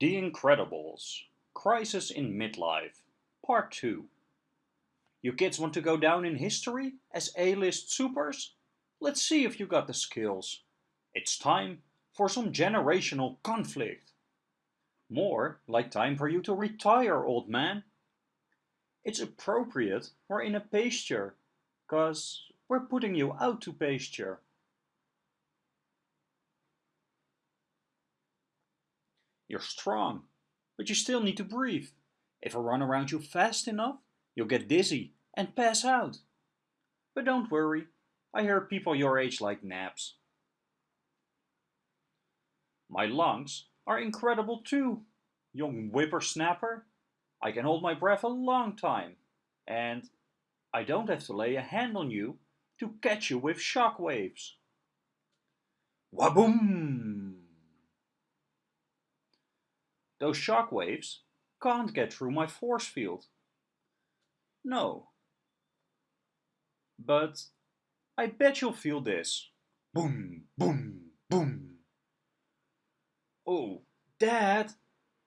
The Incredibles Crisis in Midlife Part 2 You kids want to go down in history as A-list supers? Let's see if you got the skills. It's time for some generational conflict. More like time for you to retire, old man. It's appropriate we're in a pasture, cause we're putting you out to pasture. You're strong, but you still need to breathe. If I run around you fast enough, you'll get dizzy and pass out. But don't worry, I hear people your age like naps. My lungs are incredible too, young whippersnapper. I can hold my breath a long time, and I don't have to lay a hand on you to catch you with shock waves. Waboom! Those shock waves can't get through my force field. No. But I bet you'll feel this. Boom, boom, boom. Oh, Dad!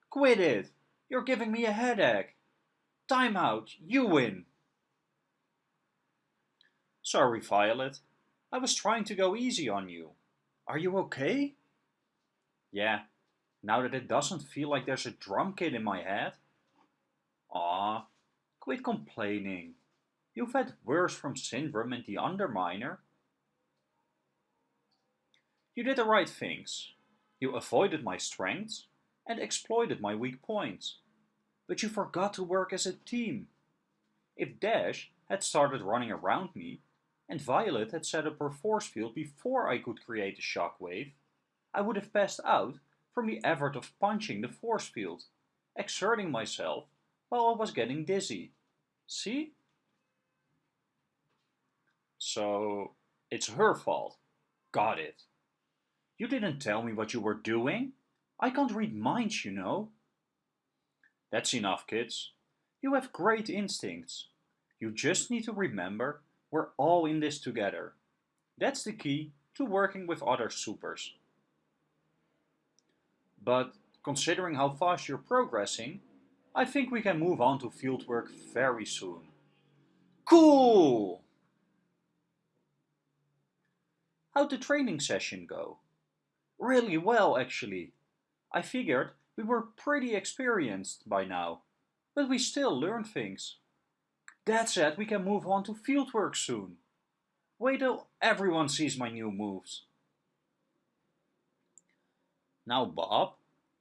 Quit it! You're giving me a headache. Time out, you win. Sorry, Violet. I was trying to go easy on you. Are you okay? Yeah, now that it doesn't feel like there's a drum kit in my head. Ah, quit complaining. You've had worse from Syndrome and the Underminer. You did the right things. You avoided my strengths and exploited my weak points. But you forgot to work as a team. If Dash had started running around me, and Violet had set up her force field before I could create a shockwave, I would have passed out from the effort of punching the force field, exerting myself while I was getting dizzy. See? So, it's her fault. Got it. You didn't tell me what you were doing. I can't read minds, you know. That's enough, kids. You have great instincts. You just need to remember we're all in this together. That's the key to working with other supers. But considering how fast you're progressing, I think we can move on to fieldwork very soon. Cool! How'd the training session go? Really well, actually. I figured we were pretty experienced by now, but we still learn things. That said, we can move on to fieldwork soon. Wait till everyone sees my new moves. Now, Bob,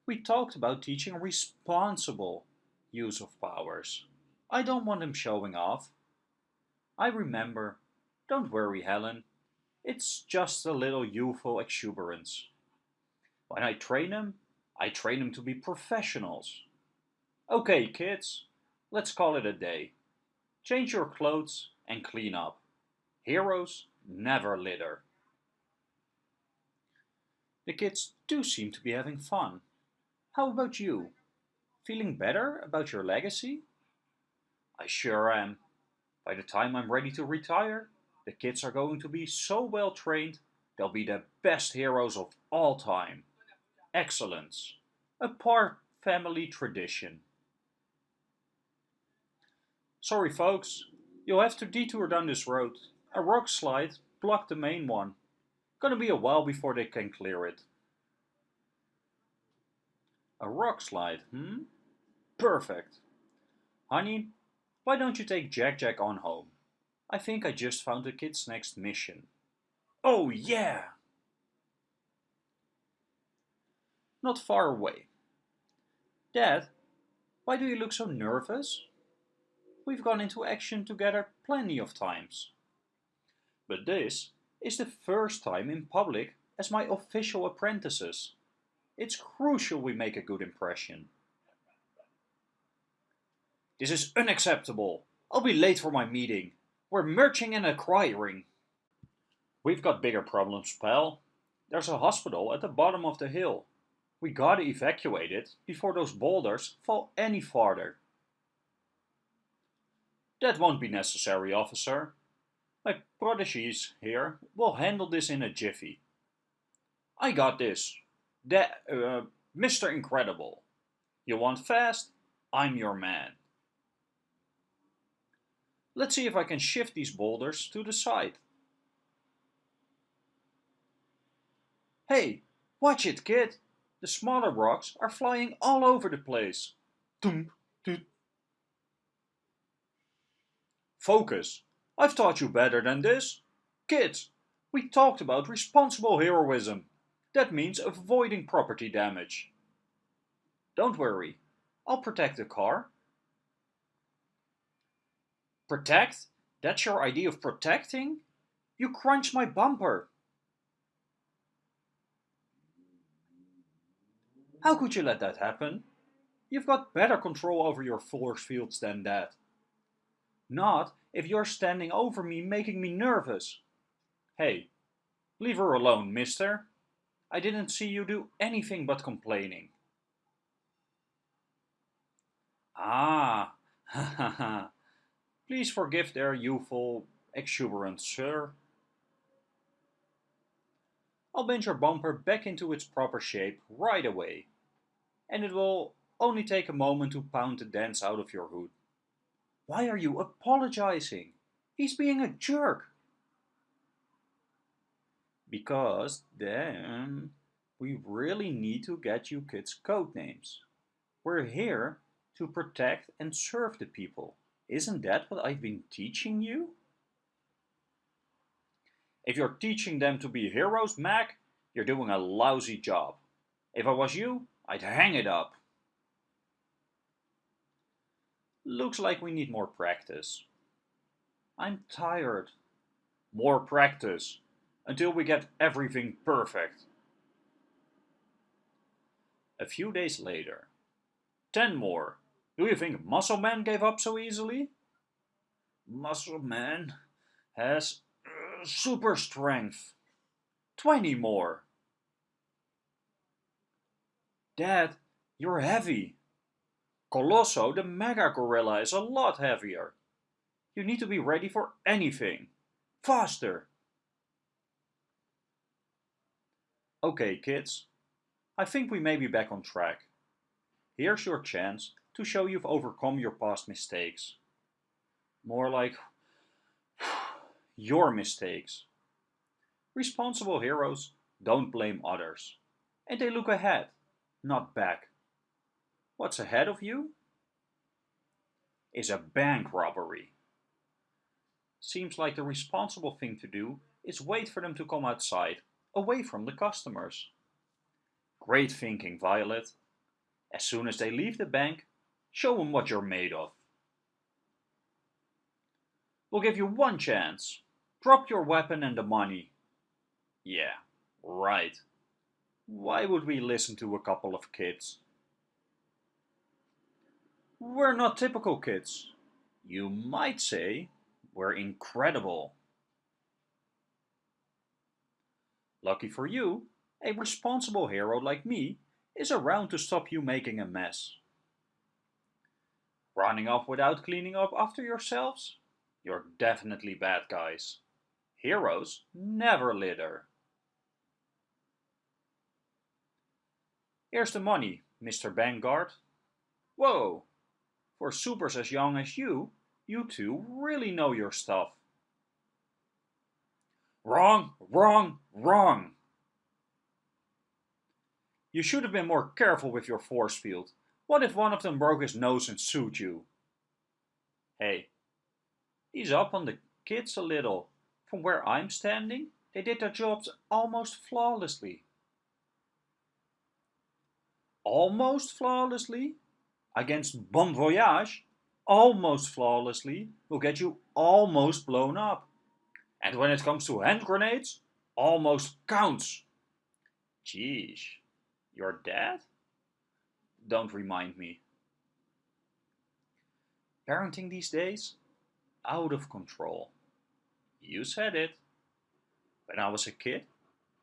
we talked about teaching responsible use of powers. I don't want him showing off. I remember. Don't worry, Helen. It's just a little youthful exuberance. When I train them, I train them to be professionals. Okay, kids, let's call it a day. Change your clothes and clean up. Heroes never litter. The kids do seem to be having fun. How about you? Feeling better about your legacy? I sure am. By the time I'm ready to retire, the kids are going to be so well trained, they'll be the best heroes of all time. Excellence. A Parr family tradition. Sorry folks, you'll have to detour down this road. A rock slide blocked the main one. Gonna be a while before they can clear it. A rock slide, hmm? Perfect. Honey, why don't you take Jack Jack on home? I think I just found the kid's next mission. Oh yeah! Not far away. Dad, why do you look so nervous? We've gone into action together plenty of times. But this is the first time in public as my official apprentices. It's crucial we make a good impression. This is unacceptable. I'll be late for my meeting. We're merging and acquiring. We've got bigger problems, pal. There's a hospital at the bottom of the hill. We gotta evacuate it before those boulders fall any farther. That won't be necessary, officer. My protégés here will handle this in a jiffy. I got this. That, uh, Mr. Incredible, You want fast? I'm your man. Let's see if I can shift these boulders to the side. Hey, watch it, kid! The smaller rocks are flying all over the place. Focus! I've taught you better than this. Kids, we talked about responsible heroism. That means avoiding property damage. Don't worry, I'll protect the car. Protect? That's your idea of protecting? You crunched my bumper. How could you let that happen? You've got better control over your force fields than that. Not if you're standing over me making me nervous. Hey, leave her alone, mister. I didn't see you do anything but complaining. Ah, ha ha ha. Please forgive their youthful exuberance, sir. I'll bend your bumper back into its proper shape right away. And it will only take a moment to pound the dents out of your hood. Why are you apologizing? He's being a jerk. Because then we really need to get you kids code names. We're here to protect and serve the people. Isn't that what I've been teaching you? If you're teaching them to be heroes, Mac, you're doing a lousy job. If I was you, I'd hang it up. Looks like we need more practice. I'm tired. More practice, until we get everything perfect. A few days later. Ten more. Do you think Muscle Man gave up so easily? Muscle Man has uh, super strength. 20 more. Dad, you're heavy. Colosso, the mega gorilla, is a lot heavier. You need to be ready for anything. Faster! Okay, kids. I think we may be back on track. Here's your chance to show you've overcome your past mistakes. More like your mistakes. Responsible heroes don't blame others. And they look ahead, not back. What's ahead of you? Is a bank robbery. Seems like the responsible thing to do is wait for them to come outside, away from the customers. Great thinking, Violet. As soon as they leave the bank, Show them what you're made of. We'll give you one chance. Drop your weapon and the money. Yeah, right. Why would we listen to a couple of kids? We're not typical kids. You might say we're incredible. Lucky for you, a responsible hero like me is around to stop you making a mess. Running off without cleaning up after yourselves? You're definitely bad guys. Heroes never litter. Here's the money, Mr. Vanguard. Whoa! For supers as young as you, you two really know your stuff. Wrong, wrong, wrong! You should have been more careful with your force field. What if one of them broke his nose and sued you? Hey, he's up on the kids a little. From where I'm standing, they did their jobs almost flawlessly. Almost flawlessly? Against Bomb Voyage, almost flawlessly will get you almost blown up. And when it comes to hand grenades, almost counts. Jeez, you're dead? don't remind me. Parenting these days? Out of control. You said it. When I was a kid,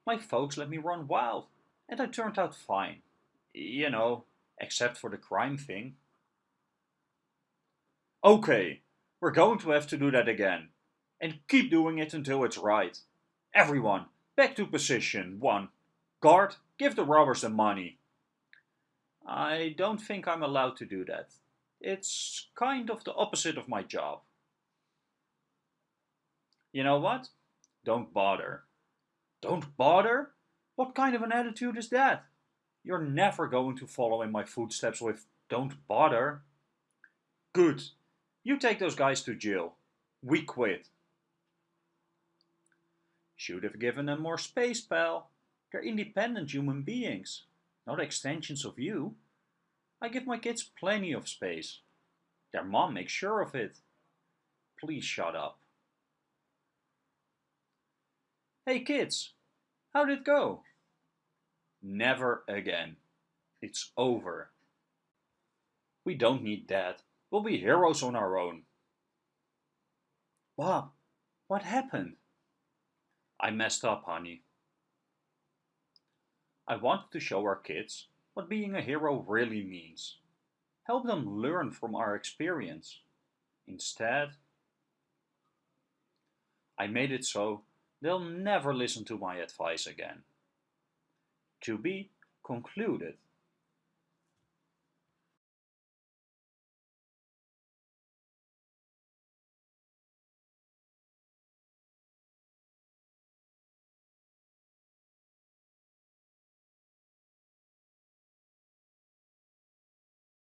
my folks let me run wild, and I turned out fine. You know, except for the crime thing. Okay, we're going to have to do that again. And keep doing it until it's right. Everyone, back to position. One. Guard, give the robbers the money. I don't think I'm allowed to do that. It's kind of the opposite of my job. You know what? Don't bother. Don't bother? What kind of an attitude is that? You're never going to follow in my footsteps with don't bother. Good. You take those guys to jail. We quit. Should have given them more space, pal. They're independent human beings, not extensions of you. I give my kids plenty of space. Their mom makes sure of it. Please shut up. Hey kids, how'd it go? Never again. It's over. We don't need that. We'll be heroes on our own. Bob, what happened? I messed up, honey. I wanted to show our kids what being a hero really means. Help them learn from our experience. Instead, I made it so they'll never listen to my advice again. To be concluded.